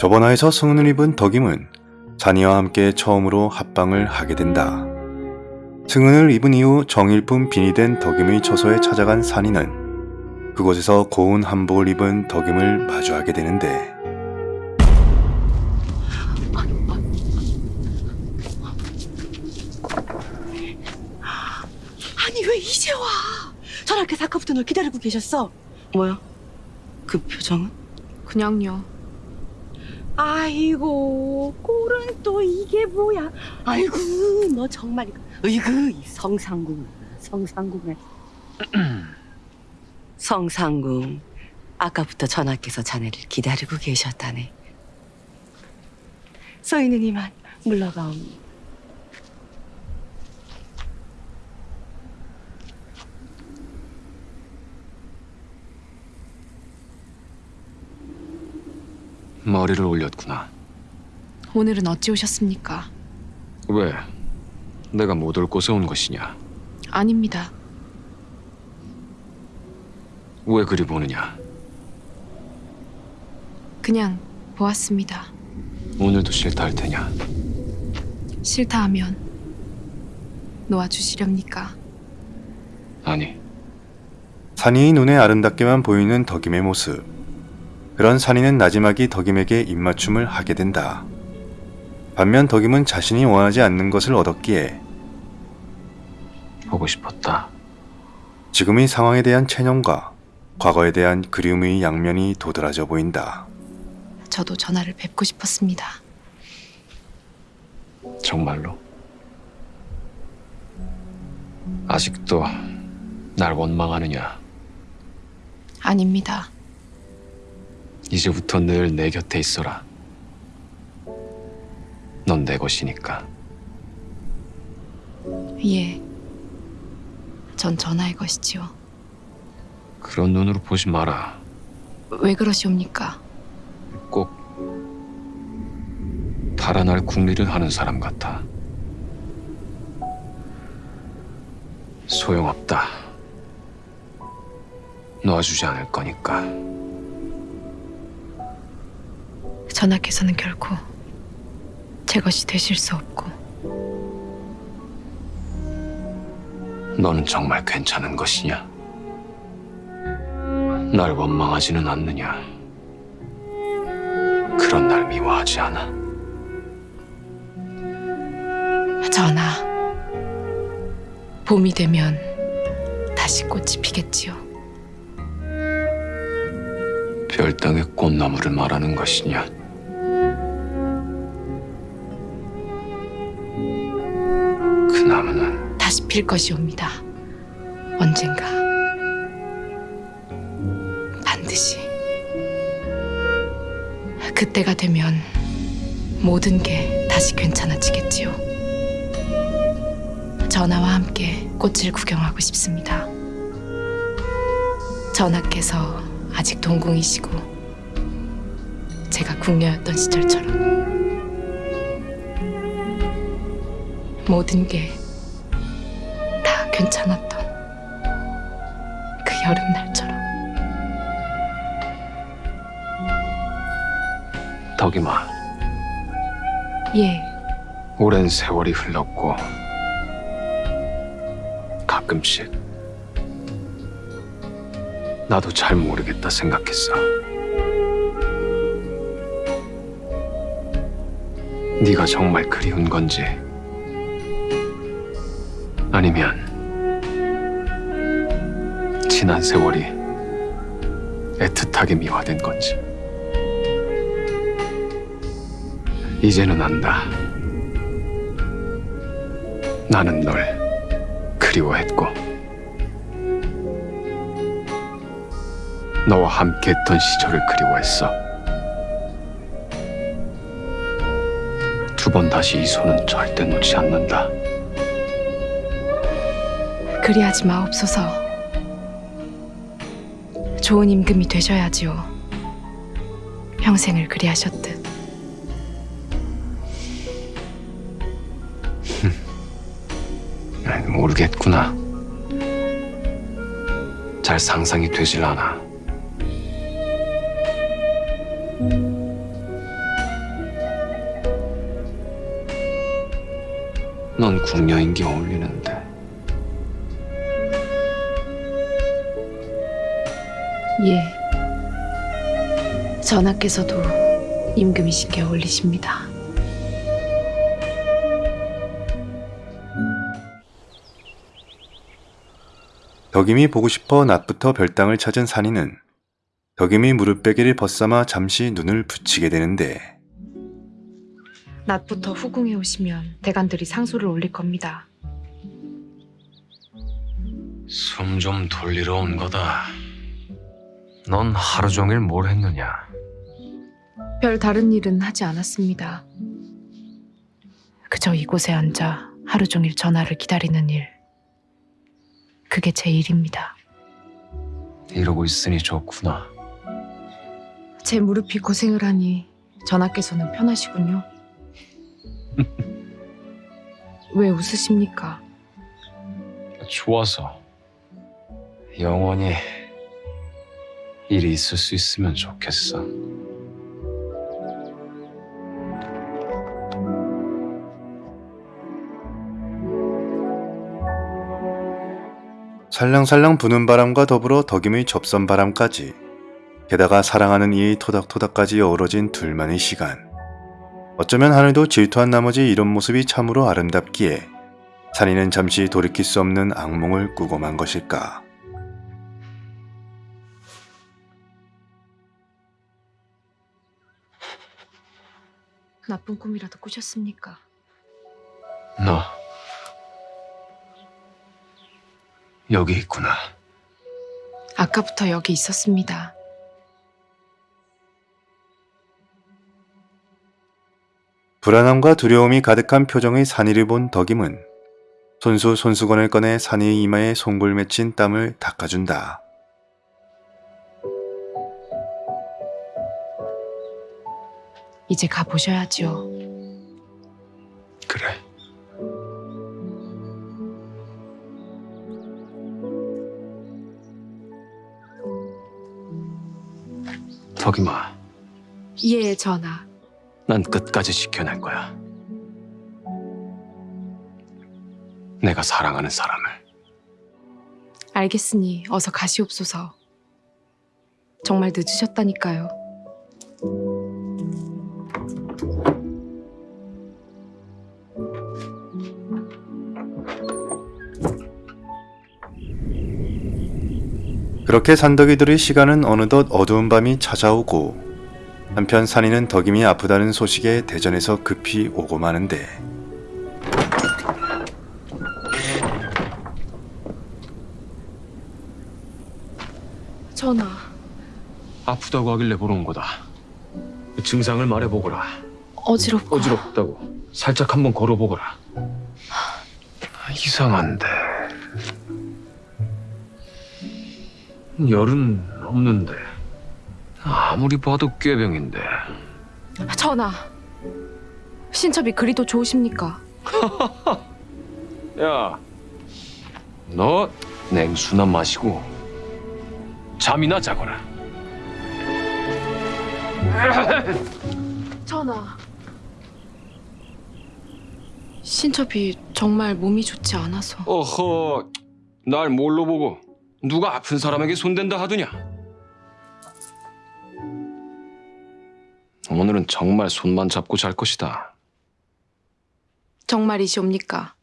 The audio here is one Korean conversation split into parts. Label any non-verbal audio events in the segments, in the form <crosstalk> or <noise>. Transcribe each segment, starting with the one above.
저번화에서 승은을 입은 덕임은 잔이와 함께 처음으로 합방을 하게 된다. 승은을 입은 이후 정일품 빈이 된 덕임의 처소에 찾아간 산이는 그곳에서 고운 한복을 입은 덕임을 마주하게 되는데 아니 왜 이제 와? 전학교에서 아까부터 널 기다리고 계셨어. 뭐야? 그 표정은? 그냥요. 아이고 꼴은 또 이게 뭐야? 아이고 너 정말 이거 으이그 이 성상궁 성상궁에 <clears throat> 성상궁 아까부터 전학께서 자네를 기다리고 계셨다네. 서 있는 이만 물러가옵니. 머리를 올렸구나. 오늘은 어찌 오셨습니까? 왜? 내가 못 올 곳에 온 것이냐? 아닙니다. 왜 그리 보느냐? 그냥 보았습니다. 오늘도 싫다 할 테냐? 싫다 하면 놓아주시렵니까? 아니, 산이의 눈에 아름답게만 보이는 덕임의 모습. 그런 산이는 나지막이 덕임에게 입맞춤을 하게 된다. 반면 덕임은 자신이 원하지 않는 것을 얻었기에 보고 싶었다. 지금의 상황에 대한 체념과 과거에 대한 그리움의 양면이 도드라져 보인다. 저도 전화를 뵙고 싶었습니다. 정말로? 아직도 날 원망하느냐? 아닙니다. 이제부터 늘 내 곁에 있어라. 넌 내 것이니까. 예. 전 전화의 것이지요. 그런 눈으로 보지 마라. 왜 그러시옵니까? 꼭 달아날 궁리를 하는 사람 같아. 소용없다. 놓아주지 않을 거니까. 전하께서는 결코 제 것이 되실 수 없고 너는 정말 괜찮은 것이냐? 날 원망하지는 않느냐? 그런 날 미워하지 않아. 전하. 봄이 되면 다시 꽃이 피겠지요. 별땅의 꽃나무를 말하는 것이냐? 필 것이옵니다. 언젠가. 반드시. 그때가 되면 모든 게 다시 괜찮아지겠지요. 전하와 함께 꽃을 구경하고 싶습니다. 전하께서 아직 동궁이시고 제가 궁녀였던 시절처럼 모든 게다 괜찮았던 그 여름날처럼 덕이마. 예, 오랜 세월이 흘렀고 가끔씩 나도 잘 모르겠다 생각했어. 네가 정말 그리운 건지 아니면 지난 세월이 애틋하게 미화된 건지 이제는 안다. 나는 널 그리워했고 너와 함께 했던 시절을 그리워했어. 두 번 다시 이 손은 절대 놓지 않는다. 그리하지 마옵소서. 좋은 임금이 되셔야지요. 평생을 그리하셨듯. 모르겠구나. 잘 상상이 되질 않아. 넌궁녀인게 어울리는데. 예. 전하께서도 임금이신께 어울리십니다. 덕임이 보고 싶어 낮부터 별당을 찾은 산이는 덕임이 무릎베개를 벗삼아 잠시 눈을 붙이게 되는데 낮부터 후궁에 오시면 대관들이 상소를 올릴 겁니다. 숨 좀 돌리러 온 거다. 넌 하루 종일 뭘 했느냐? 별 다른 일은 하지 않았습니다. 그저 이곳에 앉아 하루 종일 전화를 기다리는 일. 그게 제 일입니다. 이러고 있으니 좋구나. 제 무릎이 고생을 하니 전하께서는 편하시군요. <laughs> 왜 웃으십니까? 좋아서 영원히 일이 있을 수 있으면 좋겠어. 살랑살랑 부는 바람과 더불어 덕임의 접선 바람까지 게다가 사랑하는 이의 토닥토닥까지 어우러진 둘만의 시간 어쩌면 하늘도 질투한 나머지 이런 모습이 참으로 아름답기에 산이는 잠시 돌이킬 수 없는 악몽을 꾸고 만 것일까 나쁜 꿈이라도 꾸셨습니까? 너 여기 있구나. 아까부터 여기 있었습니다. 불안함과 두려움이 가득한 표정의 산이를 본 덕임은 손수 손수건을 꺼내 산이의 이마에 송골 맺힌 땀을 닦아준다. 이제 가보셔야지요. 그래. 덕이마, 예, 전하. 난 끝까지 지켜낼 거야. 내가 사랑하는 사람을. 알겠으니 어서 가시옵소서. 정말 늦으셨다니까요. 그렇게 산덕이들의 시간은 어느덧 어두운 밤이 찾아오고 한편 산이는 덕임이 아프다는 소식에 대전에서 급히 오고 마는데 전하, 아프다고 하길래 보러 온 거다. 증상을 말해보거라. 어지럽고 어지럽다고. 살짝 한번 걸어보거라. 아, 이상한데. 열은 없는데. 아무리 봐도 꾀병인데. 전하. 신첩이 그리도 좋으십니까? <laughs> 야, 너 냉수나 마시고 잠이나 자거라. <coughs> 전하. 신첩이 정말 몸이 좋지 않아서 어허, 날 뭘로 보고 누가 아픈 사람에게 손댄다 하더냐? 오늘은 정말 손만 잡고 잘 것이다. 정말이시옵니까?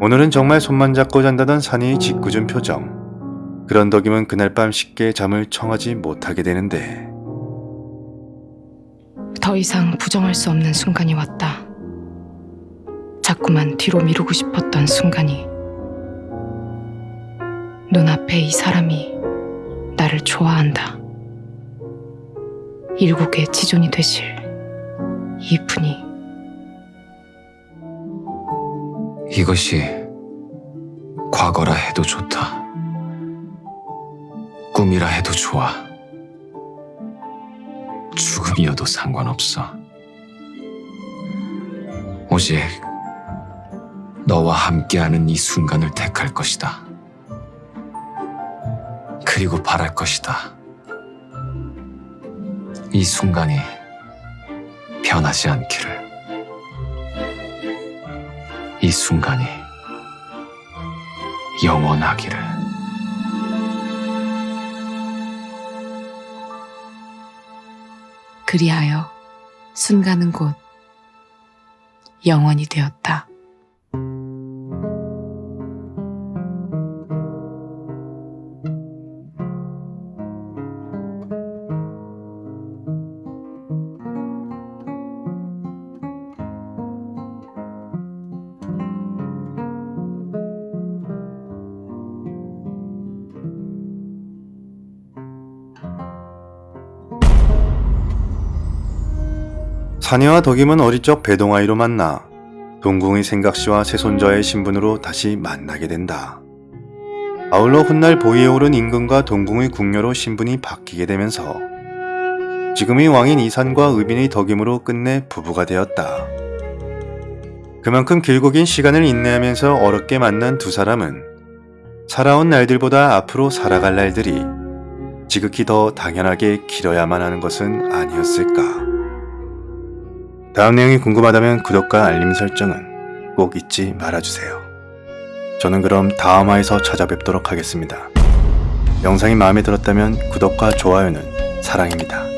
오늘은 정말 손만 잡고 잔다던 산이의 짓궂은 표정. 그런 덕임은 그날 밤 쉽게 잠을 청하지 못하게 되는데 더 이상 부정할 수 없는 순간이 왔다. 자꾸만 뒤로 미루고 싶었던 순간이 눈앞에 이 사람이 나를 좋아한다. 일국의 지존이 되실 이분이 이것이 과거라 해도 좋다. 꿈이라 해도 좋아. 죽음이어도 상관없어. 오직 너와 함께하는 이 순간을 택할 것이다. 그리고 바랄 것이다. 이 순간이 변하지 않기를. 이 순간이 영원하기를. 그리하여 순간은 곧 영원이 되었다. 사내와 덕임은 어릴 적 배동아이로 만나 동궁의 생각씨와 세손자의 신분으로 다시 만나게 된다. 아울러 훗날 보위에 오른 임금과 동궁의 궁녀로 신분이 바뀌게 되면서 지금의 왕인 이산과 의빈의 덕임으로 끝내 부부가 되었다. 그만큼 길고 긴 시간을 인내하면서 어렵게 만난 두 사람은 살아온 날들보다 앞으로 살아갈 날들이 지극히 더 당연하게 길어야만 하는 것은 아니었을까. 다음 내용이 궁금하다면 구독과 알림 설정은 꼭 잊지 말아주세요. 저는 그럼 다음 화에서 찾아뵙도록 하겠습니다. 영상이 마음에 들었다면 구독과 좋아요는 사랑입니다.